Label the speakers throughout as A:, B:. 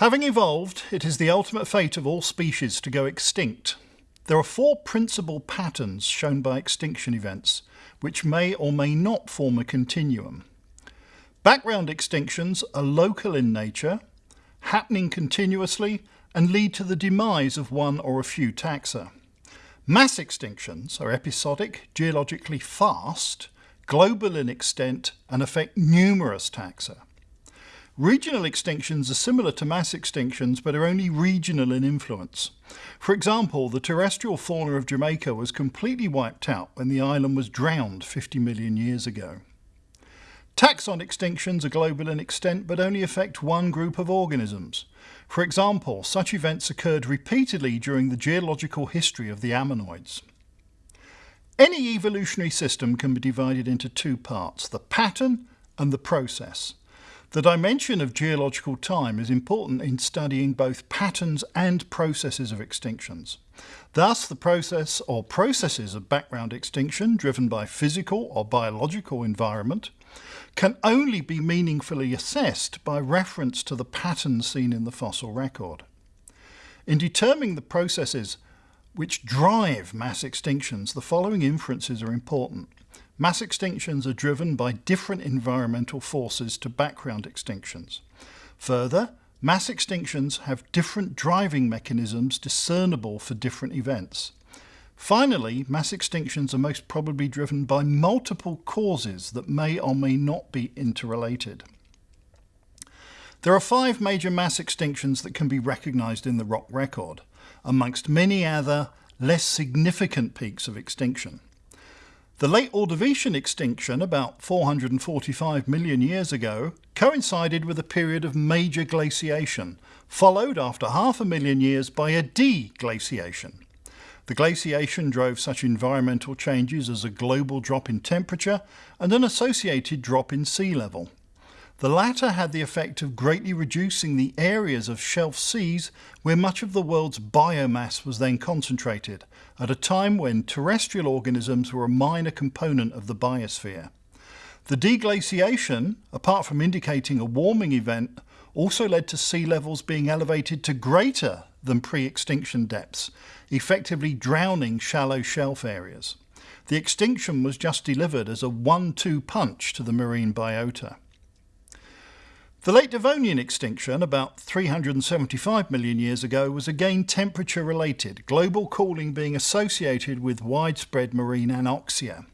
A: Having evolved, it is the ultimate fate of all species to go extinct. There are four principal patterns shown by extinction events, which may or may not form a continuum. Background extinctions are local in nature, happening continuously, and lead to the demise of one or a few taxa. Mass extinctions are episodic, geologically fast, global in extent, and affect numerous taxa. Regional extinctions are similar to mass extinctions but are only regional in influence. For example, the terrestrial fauna of Jamaica was completely wiped out when the island was drowned 50 million years ago. Taxon extinctions are global in extent but only affect one group of organisms. For example, such events occurred repeatedly during the geological history of the ammonoids. Any evolutionary system can be divided into two parts, the pattern and the process. The dimension of geological time is important in studying both patterns and processes of extinctions. Thus, the process or processes of background extinction driven by physical or biological environment can only be meaningfully assessed by reference to the patterns seen in the fossil record. In determining the processes which drive mass extinctions, the following inferences are important. Mass extinctions are driven by different environmental forces to background extinctions. Further, mass extinctions have different driving mechanisms discernible for different events. Finally, mass extinctions are most probably driven by multiple causes that may or may not be interrelated. There are five major mass extinctions that can be recognised in the rock record, amongst many other less significant peaks of extinction. The late Ordovician extinction, about 445 million years ago, coincided with a period of major glaciation, followed after half a million years by a deglaciation. The glaciation drove such environmental changes as a global drop in temperature and an associated drop in sea level. The latter had the effect of greatly reducing the areas of shelf seas where much of the world's biomass was then concentrated, at a time when terrestrial organisms were a minor component of the biosphere. The deglaciation, apart from indicating a warming event, also led to sea levels being elevated to greater than pre-extinction depths, effectively drowning shallow shelf areas. The extinction was just delivered as a one-two punch to the marine biota. The late Devonian extinction, about 375 million years ago, was again temperature related, global cooling being associated with widespread marine anoxia.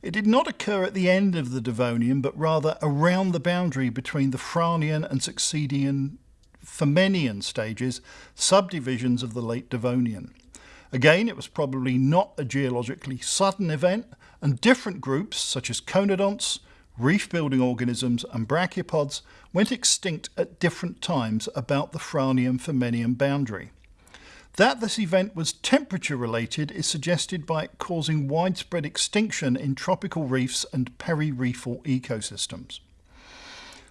A: It did not occur at the end of the Devonian, but rather around the boundary between the Frasnian and succeeding Famennian stages, subdivisions of the late Devonian. Again, it was probably not a geologically sudden event, and different groups, such as conodonts, reef-building organisms and brachiopods went extinct at different times about the Frasnian-Furmenian boundary. That this event was temperature related is suggested by it causing widespread extinction in tropical reefs and peri-reefal ecosystems.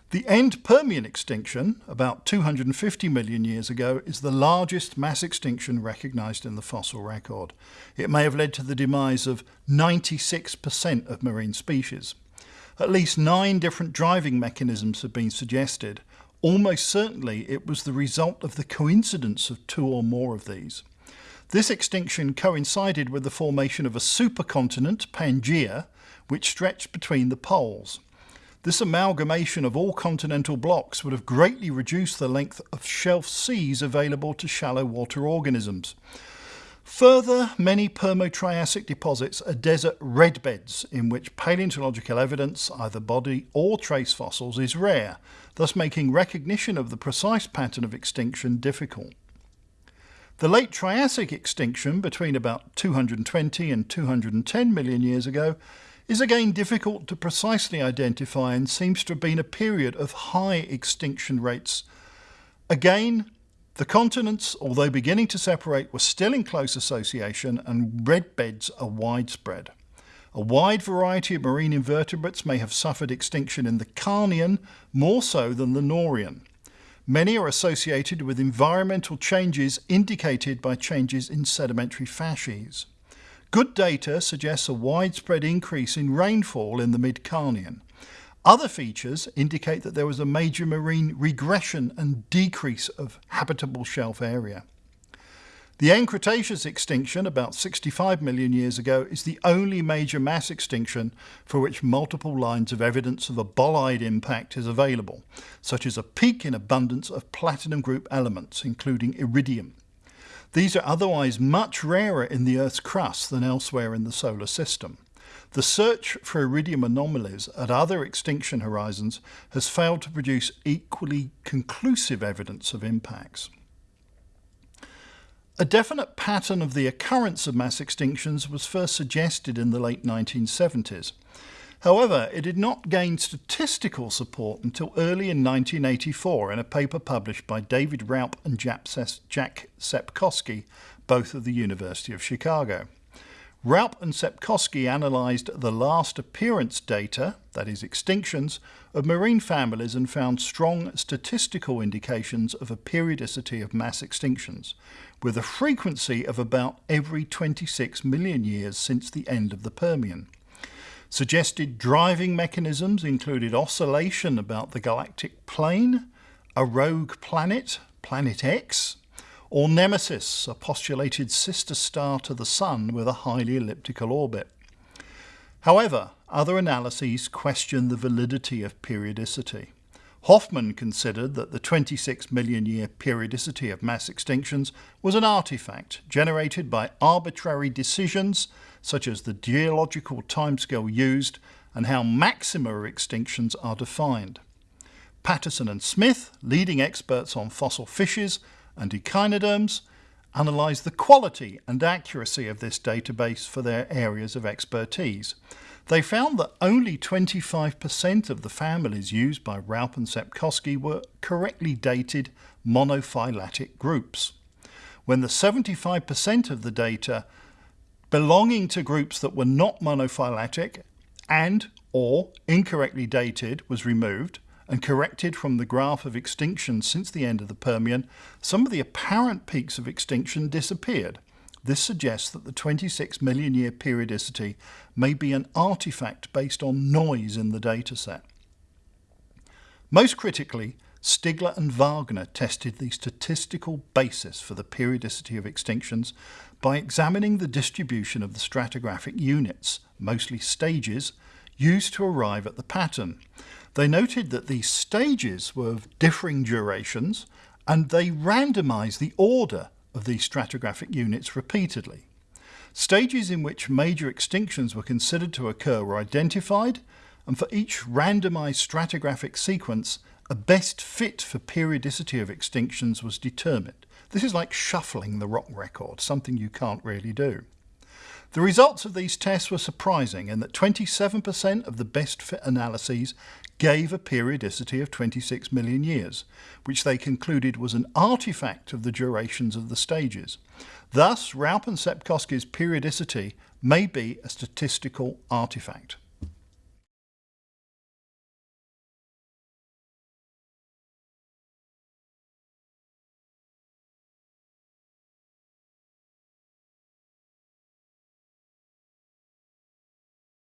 A: The end Permian extinction, about 250 million years ago, is the largest mass extinction recognised in the fossil record. It may have led to the demise of 96% of marine species. At least nine different driving mechanisms have been suggested. Almost certainly it was the result of the coincidence of two or more of these. This extinction coincided with the formation of a supercontinent, Pangaea, which stretched between the poles. This amalgamation of all continental blocks would have greatly reduced the length of shelf seas available to shallow water organisms. Further, many Permo-Triassic deposits are desert red beds in which paleontological evidence, either body or trace fossils, is rare, thus making recognition of the precise pattern of extinction difficult. The late Triassic extinction between about 220 and 210 million years ago is again difficult to precisely identify and seems to have been a period of high extinction rates. Again, the continents, although beginning to separate, were still in close association and red beds are widespread. A wide variety of marine invertebrates may have suffered extinction in the Carnian more so than the Norian. Many are associated with environmental changes indicated by changes in sedimentary facies. Good data suggests a widespread increase in rainfall in the mid-Carnian. Other features indicate that there was a major marine regression and decrease of habitable shelf area. The end Cretaceous extinction about 65 million years ago is the only major mass extinction for which multiple lines of evidence of a bolide impact is available, such as a peak in abundance of platinum group elements, including iridium. These are otherwise much rarer in the Earth's crust than elsewhere in the solar system. The search for iridium anomalies at other extinction horizons has failed to produce equally conclusive evidence of impacts. A definite pattern of the occurrence of mass extinctions was first suggested in the late 1970s. However, it did not gain statistical support until early in 1984 in a paper published by David Raup and Jack Sepkoski, both of the University of Chicago. Raup and Sepkoski analysed the last appearance data, that is extinctions, of marine families and found strong statistical indications of a periodicity of mass extinctions, with a frequency of about every 26 million years since the end of the Permian. Suggested driving mechanisms included oscillation about the galactic plane, a rogue planet, Planet X, or Nemesis, a postulated sister star to the Sun with a highly elliptical orbit. However, other analyses question the validity of periodicity. Hoffman considered that the 26 million year periodicity of mass extinctions was an artifact generated by arbitrary decisions such as the geological timescale used and how maxima extinctions are defined. Patterson and Smith, leading experts on fossil fishes, and echinoderms analysed the quality and accuracy of this database for their areas of expertise. They found that only 25% of the families used by Raup and Sepkoski were correctly dated monophyletic groups. When the 75% of the data belonging to groups that were not monophyletic and or incorrectly dated was removed, and corrected from the graph of extinction since the end of the Permian, some of the apparent peaks of extinction disappeared. This suggests that the 26 million year periodicity may be an artifact based on noise in the dataset. Most critically, Stigler and Wagner tested the statistical basis for the periodicity of extinctions by examining the distribution of the stratigraphic units, mostly stages, used to arrive at the pattern. They noted that these stages were of differing durations and they randomized the order of these stratigraphic units repeatedly. Stages in which major extinctions were considered to occur were identified and for each randomized stratigraphic sequence a best fit for periodicity of extinctions was determined. This is like shuffling the rock record, something you can't really do. The results of these tests were surprising in that 27% of the best fit analyses gave a periodicity of 26 million years, which they concluded was an artifact of the durations of the stages. Thus, Raup and Sepkoski's periodicity may be a statistical artifact.